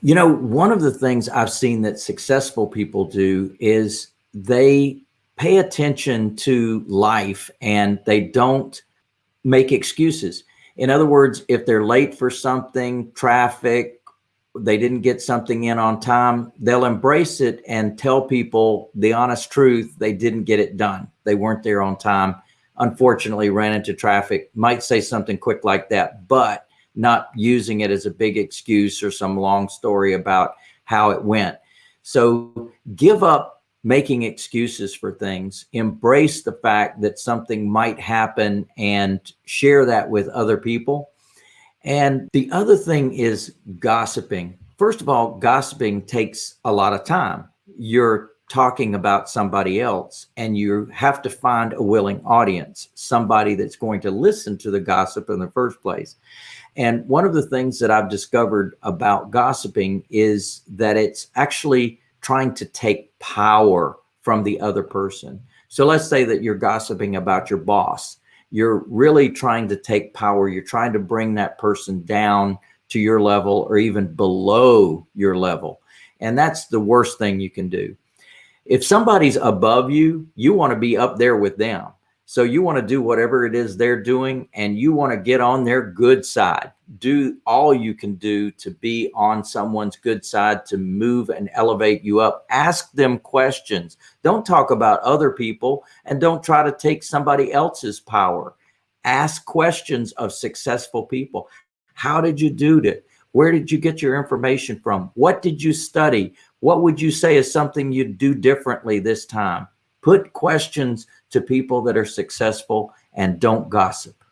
You know, one of the things I've seen that successful people do is they pay attention to life and they don't make excuses. In other words, if they're late for something, traffic, they didn't get something in on time, they'll embrace it and tell people the honest truth. They didn't get it done. They weren't there on time. Unfortunately, ran into traffic, might say something quick like that, but not using it as a big excuse or some long story about how it went. So give up making excuses for things, embrace the fact that something might happen and share that with other people and the other thing is gossiping. First of all, gossiping takes a lot of time. You're talking about somebody else and you have to find a willing audience, somebody that's going to listen to the gossip in the first place. And one of the things that I've discovered about gossiping is that it's actually trying to take power from the other person. So let's say that you're gossiping about your boss you're really trying to take power. You're trying to bring that person down to your level or even below your level. And that's the worst thing you can do. If somebody's above you, you want to be up there with them. So you want to do whatever it is they're doing and you want to get on their good side. Do all you can do to be on someone's good side to move and elevate you up. Ask them questions. Don't talk about other people and don't try to take somebody else's power. Ask questions of successful people. How did you do it? Where did you get your information from? What did you study? What would you say is something you'd do differently this time? Put questions to people that are successful and don't gossip.